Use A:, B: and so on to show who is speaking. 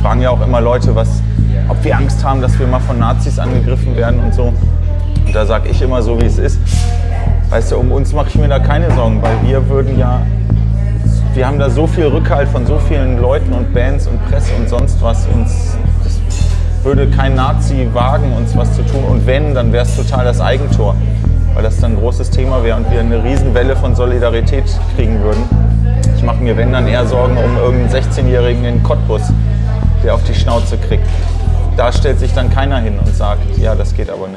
A: fragen ja auch immer Leute, was, ob wir Angst haben, dass wir mal von Nazis angegriffen werden und so. Und da sage ich immer so, wie es ist. Weißt du, um uns mache ich mir da keine Sorgen, weil wir würden ja, wir haben da so viel Rückhalt von so vielen Leuten und Bands und Presse und sonst was. Uns, das würde kein Nazi wagen, uns was zu tun. Und wenn, dann wäre es total das Eigentor, weil das dann ein großes Thema wäre und wir eine Riesenwelle von Solidarität kriegen würden. Ich mache mir, wenn, dann eher Sorgen um irgendeinen 16-Jährigen in Cottbus, der auf die Schnauze kriegt. Da stellt sich dann keiner hin und sagt, ja, das geht aber nicht.